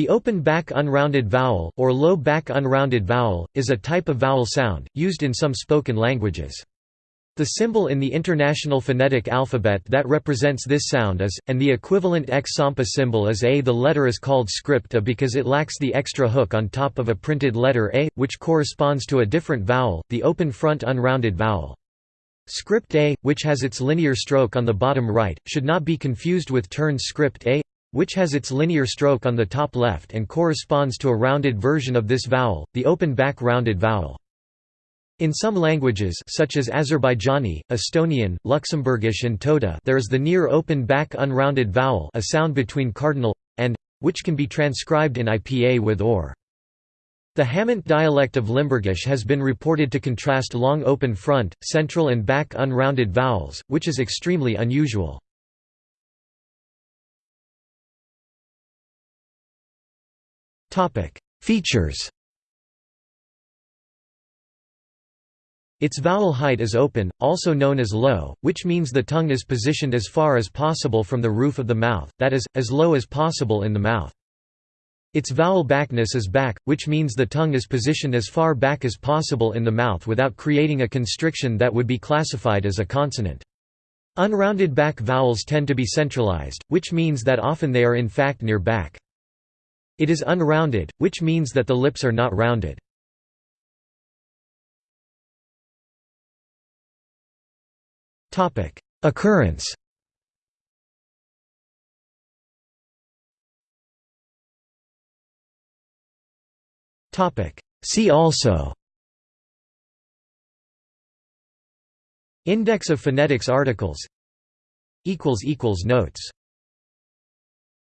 The open back unrounded vowel, or low back unrounded vowel, is a type of vowel sound, used in some spoken languages. The symbol in the International Phonetic Alphabet that represents this sound is, and the equivalent X Sampa symbol is A. The letter is called script A because it lacks the extra hook on top of a printed letter A, which corresponds to a different vowel, the open front unrounded vowel. Script A, which has its linear stroke on the bottom right, should not be confused with turned script A, which has its linear stroke on the top left and corresponds to a rounded version of this vowel, the open back rounded vowel. In some languages such as Azerbaijani, Estonian, Luxembourgish and Toda there is the near open back unrounded vowel a sound between cardinal and which can be transcribed in IPA with or. The Hamont dialect of Limburgish has been reported to contrast long open front, central and back unrounded vowels, which is extremely unusual. Features Its vowel height is open, also known as low, which means the tongue is positioned as far as possible from the roof of the mouth, that is, as low as possible in the mouth. Its vowel backness is back, which means the tongue is positioned as far back as possible in the mouth without creating a constriction that would be classified as a consonant. Unrounded back vowels tend to be centralized, which means that often they are in fact near back. It is unrounded, which means that the lips are not rounded. Occurrence. See also. Index of phonetics articles. Notes